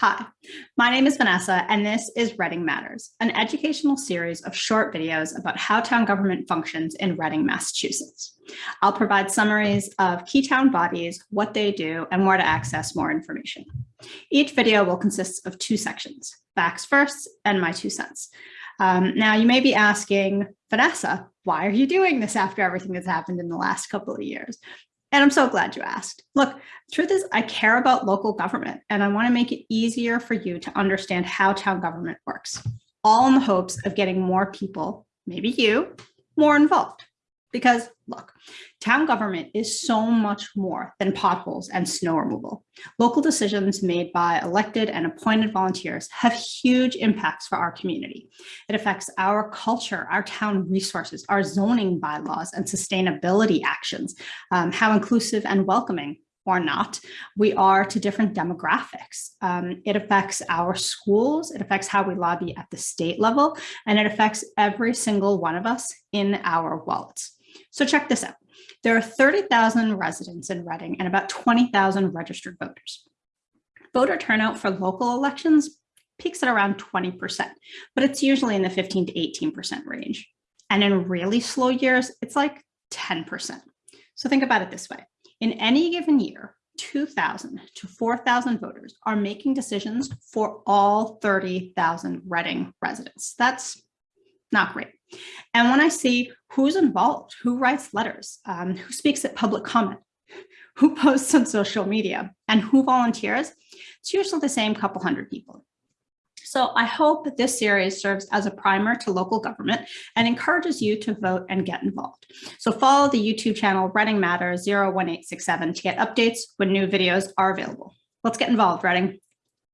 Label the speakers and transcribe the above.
Speaker 1: Hi, my name is Vanessa, and this is Reading Matters, an educational series of short videos about how town government functions in Reading, Massachusetts. I'll provide summaries of key town bodies, what they do, and where to access more information. Each video will consist of two sections, facts first and my two cents. Um, now, you may be asking, Vanessa, why are you doing this after everything that's happened in the last couple of years? And I'm so glad you asked. Look, truth is I care about local government and I wanna make it easier for you to understand how town government works, all in the hopes of getting more people, maybe you, more involved. Because look, town government is so much more than potholes and snow removal. Local decisions made by elected and appointed volunteers have huge impacts for our community. It affects our culture, our town resources, our zoning bylaws and sustainability actions, um, how inclusive and welcoming or not, we are to different demographics. Um, it affects our schools, it affects how we lobby at the state level, and it affects every single one of us in our wallets. So check this out. There are 30,000 residents in Reading and about 20,000 registered voters. Voter turnout for local elections peaks at around 20%, but it's usually in the 15 to 18% range. And in really slow years, it's like 10%. So think about it this way. In any given year, 2,000 to 4,000 voters are making decisions for all 30,000 Reading residents. That's not great. And when I see who's involved, who writes letters, um, who speaks at public comment, who posts on social media, and who volunteers, it's usually the same couple hundred people. So I hope that this series serves as a primer to local government and encourages you to vote and get involved. So follow the YouTube channel Reading Matters 01867 to get updates when new videos are available. Let's get involved, Reading.